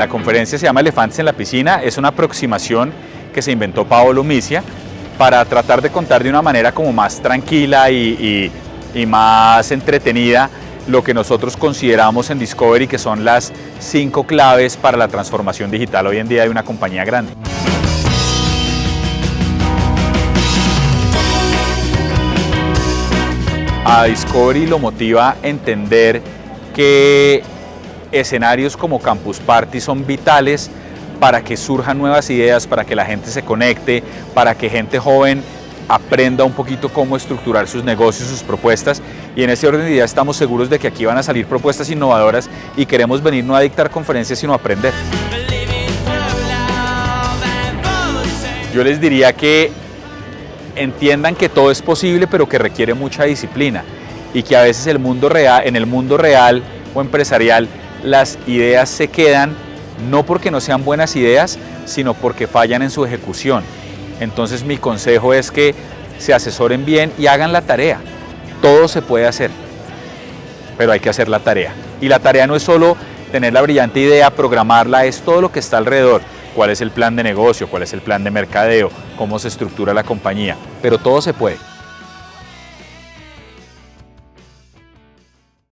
La conferencia se llama Elefantes en la Piscina, es una aproximación que se inventó Paolo Misia para tratar de contar de una manera como más tranquila y, y, y más entretenida lo que nosotros consideramos en Discovery que son las cinco claves para la transformación digital hoy en día de una compañía grande. A Discovery lo motiva entender que escenarios como Campus Party son vitales para que surjan nuevas ideas, para que la gente se conecte, para que gente joven aprenda un poquito cómo estructurar sus negocios, sus propuestas y en ese orden de ideas estamos seguros de que aquí van a salir propuestas innovadoras y queremos venir no a dictar conferencias sino a aprender. Yo les diría que entiendan que todo es posible pero que requiere mucha disciplina y que a veces el mundo real, en el mundo real o empresarial las ideas se quedan no porque no sean buenas ideas, sino porque fallan en su ejecución. Entonces mi consejo es que se asesoren bien y hagan la tarea. Todo se puede hacer, pero hay que hacer la tarea. Y la tarea no es solo tener la brillante idea, programarla, es todo lo que está alrededor. Cuál es el plan de negocio, cuál es el plan de mercadeo, cómo se estructura la compañía, pero todo se puede.